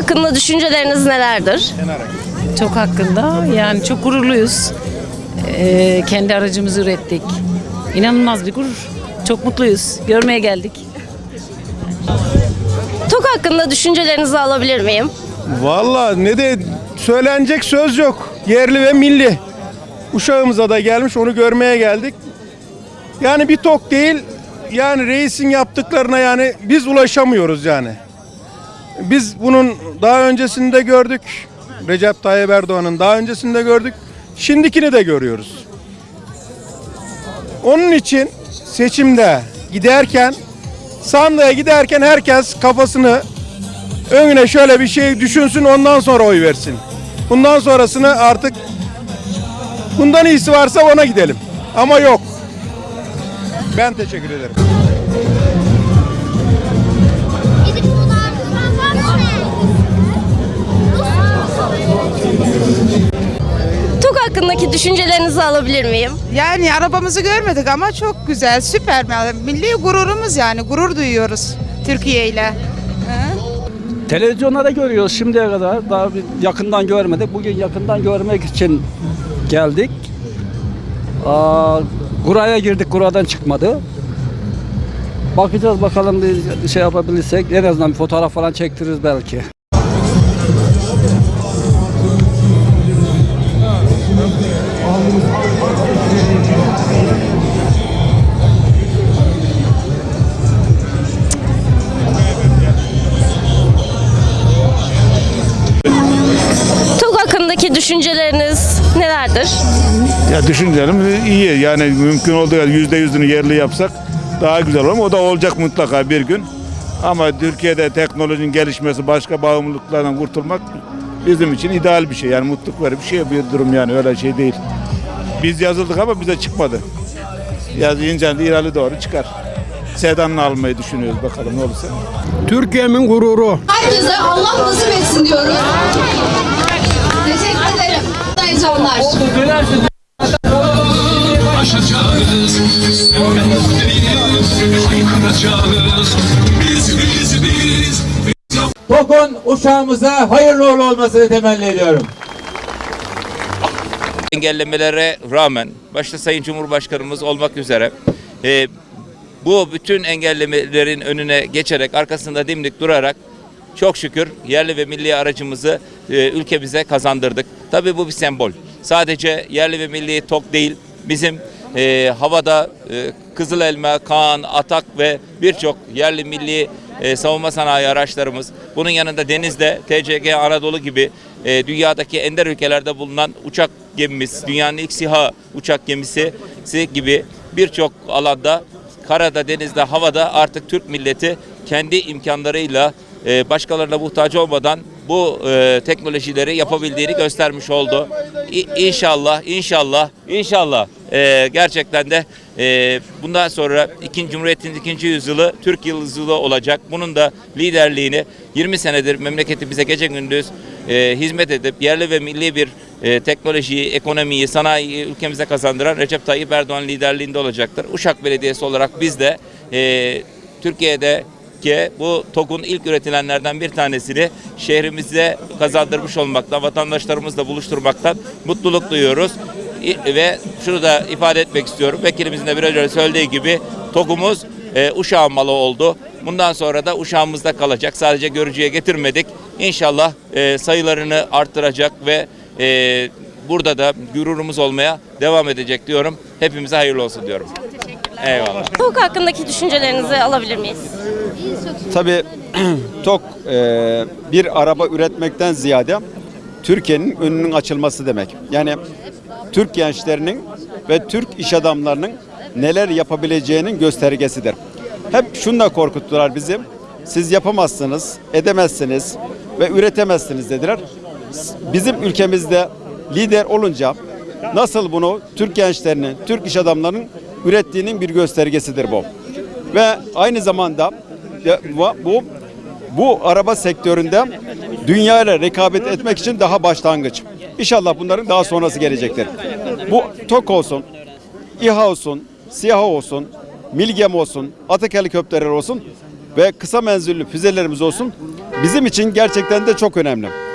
hakkında düşünceleriniz nelerdir? Çok hakkında yani çok gururluyuz. Ee, kendi aracımızı ürettik. İnanılmaz bir gurur. Çok mutluyuz. Görmeye geldik. TOK hakkında düşüncelerinizi alabilir miyim? Valla ne de söylenecek söz yok. Yerli ve milli. Uşağımıza da gelmiş onu görmeye geldik. Yani bir tok değil yani reisin yaptıklarına yani biz ulaşamıyoruz yani. Biz bunun daha öncesinde gördük. Recep Tayyip Erdoğan'ın daha öncesinde gördük. Şimdikini de görüyoruz. Onun için seçimde giderken sandığa giderken herkes kafasını önüne şöyle bir şey düşünsün ondan sonra oy versin. Bundan sonrasını artık bundan iyisi varsa ona gidelim. Ama yok. Ben teşekkür ederim. Hakkındaki düşüncelerinizi alabilir miyim? Yani arabamızı görmedik ama çok güzel, süper. Milli gururumuz yani, gurur duyuyoruz Türkiye ile. Televizyonlarda görüyoruz şimdiye kadar. Daha bir yakından görmedik. Bugün yakından görmek için geldik. Aa, Kura'ya girdik. Kura'dan çıkmadı. Bakacağız bakalım bir şey yapabilirsek. En azından bir fotoğraf falan çektiririz belki. Nelerdir? Ya düşüncelim iyi. Yani mümkün olduğu kadar yüzde yüzünü yerli yapsak daha güzel olur. O da olacak mutlaka bir gün. Ama Türkiye'de teknolojinin gelişmesi, başka bağımlılıklardan kurtulmak bizim için ideal bir şey. Yani mutluluk verir bir şey bir durum yani öyle şey değil. Biz yazıldık ama bize çıkmadı. Yazınca da İran'a doğru çıkar. Sedan'ını almayı düşünüyoruz bakalım ne olursa. Türkiye'min gururu. Herkese Allah nasip etsin diyoruz. Ederim. Heyecanlar. aşacağız haykıracağız biz biz biz TOK'un uşağımıza hayırlı uğurlu olmasını temenni ediyorum. engellemelere rağmen başta Sayın Cumhurbaşkanımız olmak üzere e, bu bütün engellemelerin önüne geçerek arkasında dimdik durarak çok şükür yerli ve milli aracımızı e, ülkemize kazandırdık. Tabii bu bir sembol. Sadece yerli ve milli TOK değil bizim e, havada e, Kızıl Elma, Kaan, Atak ve birçok yerli milli e, savunma sanayi araçlarımız. Bunun yanında denizde TCG Anadolu gibi e, dünyadaki ender ülkelerde bulunan uçak gemimiz, dünyanın ilk SİHA uçak gemisi gibi birçok alanda karada, denizde, havada artık Türk milleti kendi imkanlarıyla e, başkalarına muhtaç olmadan bu e, teknolojileri yapabildiğini göstermiş oldu. İ- İnşallah, inşallah, inşallah e, gerçekten de e, bundan sonra ikinci Cumhuriyet'in ikinci yüzyılı Türk yüzyılı olacak. Bunun da liderliğini 20 senedir memleketimize gece gündüz hizmet edip yerli ve milli bir e, teknolojiyi, ekonomiyi, sanayiyi ülkemize kazandıran Recep Tayyip Erdoğan liderliğinde olacaktır. Uşak Belediyesi olarak biz de Türkiye'de ki bu TOG'un ilk üretilenlerden bir tanesini şehrimize kazandırmış olmaktan, vatandaşlarımızla buluşturmaktan mutluluk duyuyoruz. Ve şunu da ifade etmek istiyorum. Vekilimizin de biraz önce söylediği gibi TOG'umuz e, Uşağın malı oldu. Bundan sonra da Uşağımızda kalacak. Sadece görücüye getirmedik. İnşallah e, sayılarını arttıracak ve e, burada da gururumuz olmaya devam edecek diyorum. Hepimize hayırlı olsun diyorum. Eyvallah. TOK hakkındaki düşüncelerinizi alabilir miyiz? Tabii TOK e, bir araba üretmekten ziyade Türkiye'nin önünün açılması demek. Yani Türk gençlerinin ve Türk iş adamlarının neler yapabileceğinin göstergesidir. Hep şunla korkuttular bizi. Siz yapamazsınız, edemezsiniz ve üretemezsiniz dediler. Bizim ülkemizde lider olunca nasıl bunu Türk gençlerinin, Türk iş adamlarının ürettiğinin bir göstergesidir bu. Ve aynı zamanda bu bu araba sektöründe dünya ile rekabet etmek için daha başlangıç. İnşallah bunların daha sonrası gelecektir. Bu TOK olsun, İHA olsun, SİHA olsun, Milgem olsun, Atak helikopterler olsun ve kısa menzilli füzelerimiz olsun. bizim için gerçekten de çok önemli.